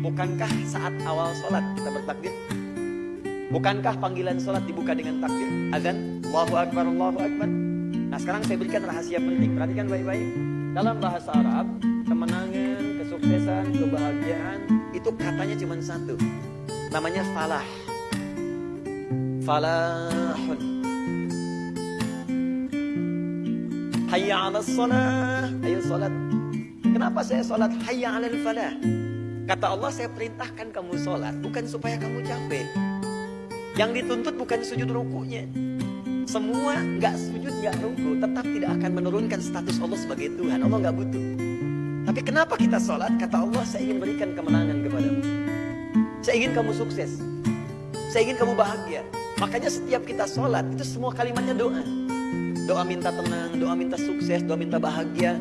Bukankah saat awal sholat kita bertakbir? Bukankah panggilan sholat dibuka dengan takbir? Azan, Allahu Akbar, Allahu Akbar. Nah sekarang saya berikan rahasia penting. Perhatikan baik-baik. Dalam bahasa Arab, kemenangan, kesuksesan, kebahagiaan, itu katanya cuma satu. Namanya falah. Falahun. Hayya ala salah. Ayo sholat. Kenapa saya sholat hayya ala falah? Kata Allah saya perintahkan kamu sholat bukan supaya kamu capek. Yang dituntut bukan sujud rukunya. Semua nggak sujud nggak ruku tetap tidak akan menurunkan status Allah sebagai Tuhan. Allah nggak butuh. Tapi kenapa kita sholat? Kata Allah saya ingin berikan kemenangan kepadamu. Saya ingin kamu sukses. Saya ingin kamu bahagia. Makanya setiap kita sholat itu semua kalimatnya doa. Doa minta tenang, doa minta sukses, doa minta bahagia.